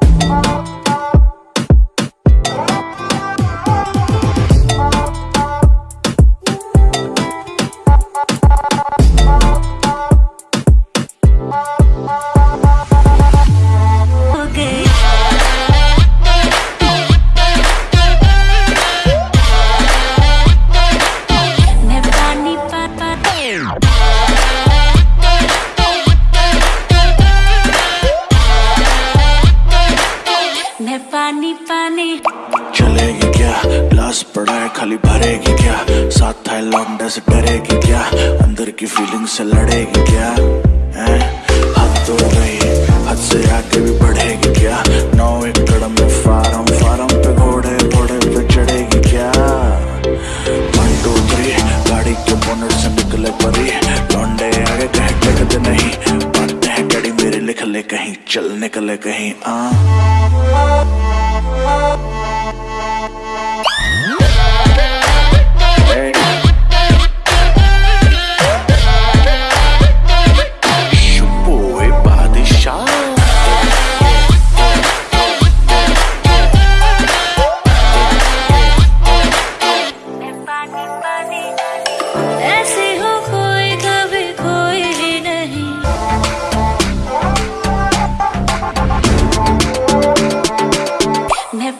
Bye. पाने। चलेगी क्या? ग्लास पड़ा है खाली भरेगी क्या? साथ है लौंडा से डरेगी क्या? अंदर की फीलिंग से लड़ेगी क्या? है? हद तो नहीं, हद से आगे भी बढ़ेगी क्या? नौ एक कड़म में फारम फारम पे घोड़े घोड़े पे चढ़ेगी क्या? वन टू थ्री गाड़ी के बोनट से निकले परी। लौंडे आगे कह टिकते नहीं। बातें हैं डैडी मेरे लिख ले कहीं, चल निकले कहीं आ Oh.